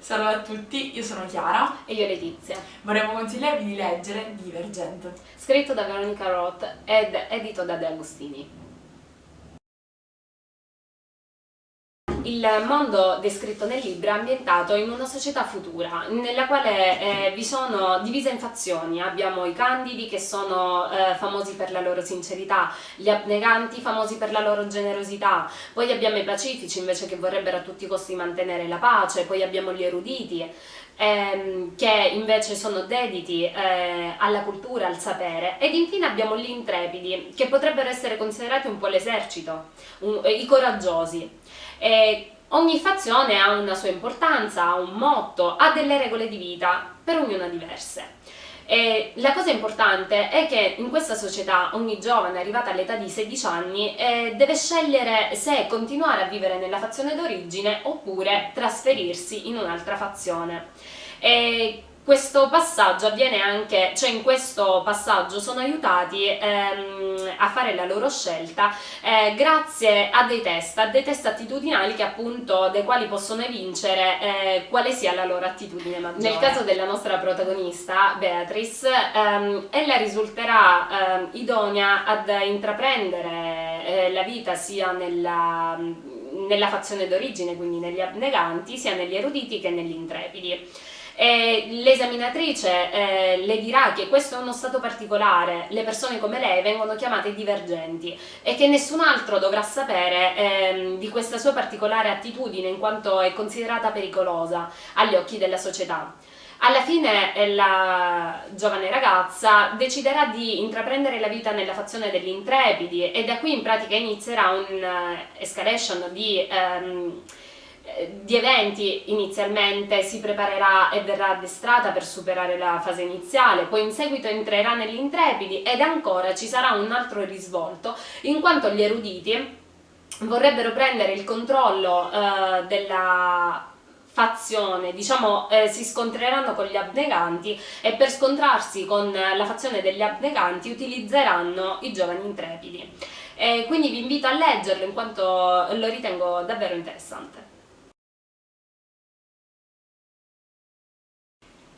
Salve a tutti, io sono Chiara e io Letizia. Vorremmo consigliarvi di leggere Divergent. Scritto da Veronica Roth ed edito da De Agostini. Il mondo descritto nel libro è ambientato in una società futura, nella quale eh, vi sono divise in fazioni. Abbiamo i candidi che sono eh, famosi per la loro sincerità, gli abneganti famosi per la loro generosità, poi abbiamo i pacifici invece che vorrebbero a tutti i costi mantenere la pace, poi abbiamo gli eruditi ehm, che invece sono dediti eh, alla cultura, al sapere ed infine abbiamo gli intrepidi che potrebbero essere considerati un po' l'esercito, i coraggiosi. E ogni fazione ha una sua importanza, ha un motto, ha delle regole di vita, per ognuna diverse. E la cosa importante è che in questa società ogni giovane arrivata all'età di 16 anni eh, deve scegliere se continuare a vivere nella fazione d'origine oppure trasferirsi in un'altra fazione. E questo passaggio avviene anche, cioè in questo passaggio sono aiutati ehm, a fare la loro scelta eh, grazie a dei test, a dei test attitudinali che appunto, dei quali possono evincere eh, quale sia la loro attitudine maggiore. Nel caso della nostra protagonista, Beatrice, ehm, ella risulterà ehm, idonea ad intraprendere eh, la vita sia nella nella fazione d'origine, quindi negli abneganti, sia negli eruditi che negli intrepidi. L'esaminatrice eh, le dirà che questo è uno stato particolare, le persone come lei vengono chiamate divergenti e che nessun altro dovrà sapere eh, di questa sua particolare attitudine in quanto è considerata pericolosa agli occhi della società. Alla fine eh, la giovane ragazza deciderà di intraprendere la vita nella fazione degli intrepidi e da qui in pratica inizierà un'escalation uh, di... Um, eh, di eventi inizialmente si preparerà e verrà addestrata per superare la fase iniziale, poi in seguito entrerà negli intrepidi ed ancora ci sarà un altro risvolto in quanto gli eruditi vorrebbero prendere il controllo eh, della fazione, diciamo eh, si scontreranno con gli abneganti e per scontrarsi con la fazione degli abneganti utilizzeranno i giovani intrepidi. E quindi vi invito a leggerlo in quanto lo ritengo davvero interessante.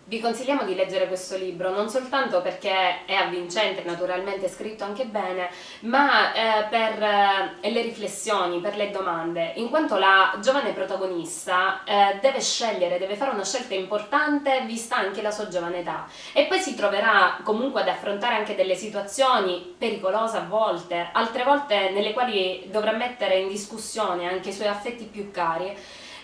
Vi consigliamo di leggere questo libro non soltanto perché è avvincente, naturalmente scritto anche bene, ma eh, per eh, le riflessioni, per le domande, in quanto la giovane protagonista eh, deve scegliere, deve fare una scelta importante vista anche la sua giovane età. E poi si troverà comunque ad affrontare anche delle situazioni pericolose a volte, altre volte nelle quali dovrà mettere in discussione anche i suoi affetti più cari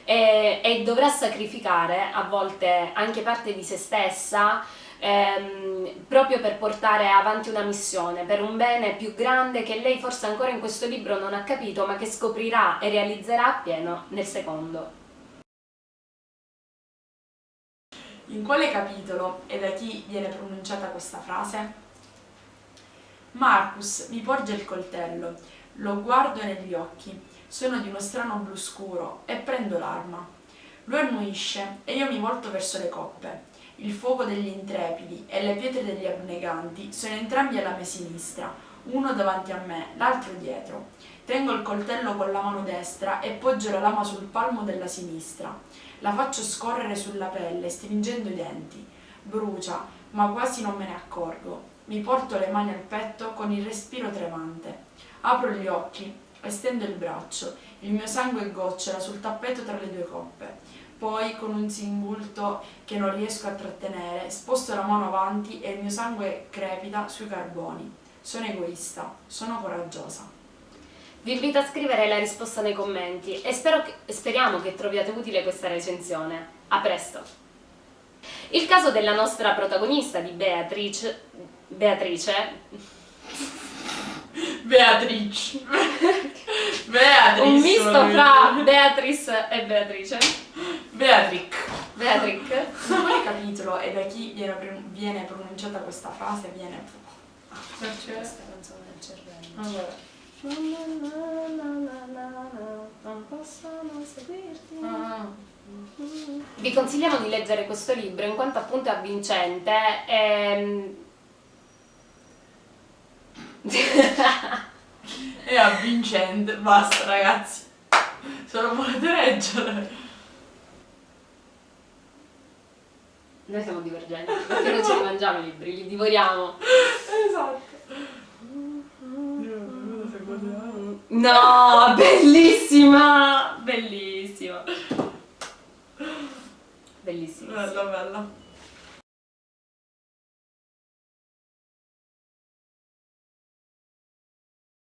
e, e dovrà sacrificare a volte anche parte di se stessa ehm, proprio per portare avanti una missione, per un bene più grande che lei forse ancora in questo libro non ha capito ma che scoprirà e realizzerà appieno nel secondo. In quale capitolo e da chi viene pronunciata questa frase? Marcus mi porge il coltello, lo guardo negli occhi sono di uno strano blu scuro e prendo l'arma. Lui annuisce e io mi volto verso le coppe. Il fuoco degli intrepidi e le pietre degli abneganti sono entrambi alla mia sinistra, uno davanti a me, l'altro dietro. Tengo il coltello con la mano destra e poggio la lama sul palmo della sinistra. La faccio scorrere sulla pelle, stringendo i denti. Brucia, ma quasi non me ne accorgo. Mi porto le mani al petto con il respiro tremante. Apro gli occhi Estendo il braccio, il mio sangue gocciola sul tappeto tra le due coppe. Poi, con un singulto che non riesco a trattenere, sposto la mano avanti e il mio sangue crepita sui carboni. Sono egoista, sono coraggiosa. Vi invito a scrivere la risposta nei commenti e che, speriamo che troviate utile questa recensione. A presto! Il caso della nostra protagonista di Beatrice, Beatrice Beatrice. Beatrice. Un misto fra Beatrice e Beatrice. Beatric. Beatric. In quale capitolo e da chi viene pronunciata questa frase viene... Ah, perché? Questa canzone del cervello. Allora. Non possono seguirti. Ah. Vi consigliamo di leggere questo libro in quanto appunto è avvincente. E è avvincente, basta ragazzi, se lo volete leggere. Noi siamo divergenti, perché non ce li mangiamo i libri, li divoriamo. Esatto. No, bellissima! Bellissima. Bellissima. Bella, bella.